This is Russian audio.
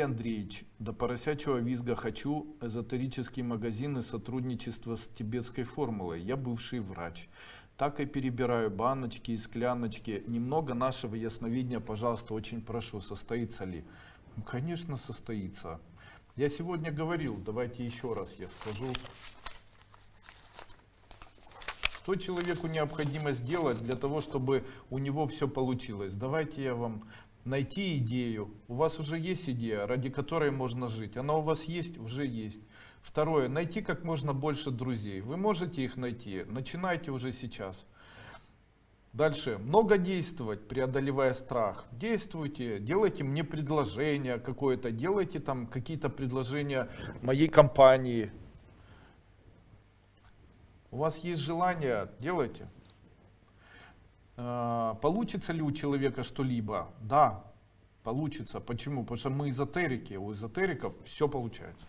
Андреевич, до поросячьего визга хочу эзотерические магазины сотрудничество с тибетской формулой. Я бывший врач. Так и перебираю баночки и скляночки. Немного нашего ясновидения, пожалуйста, очень прошу, состоится ли? Ну, конечно, состоится. Я сегодня говорил, давайте еще раз я скажу. Что человеку необходимо сделать для того, чтобы у него все получилось? Давайте я вам найти идею. У вас уже есть идея, ради которой можно жить. Она у вас есть, уже есть. Второе, найти как можно больше друзей. Вы можете их найти, начинайте уже сейчас. Дальше, много действовать, преодолевая страх. Действуйте, делайте мне предложение какое-то, делайте там какие-то предложения моей компании. У вас есть желание, делайте. А, Получится ли у человека что-либо? Да, получится. Почему? Потому что мы эзотерики, у эзотериков все получается.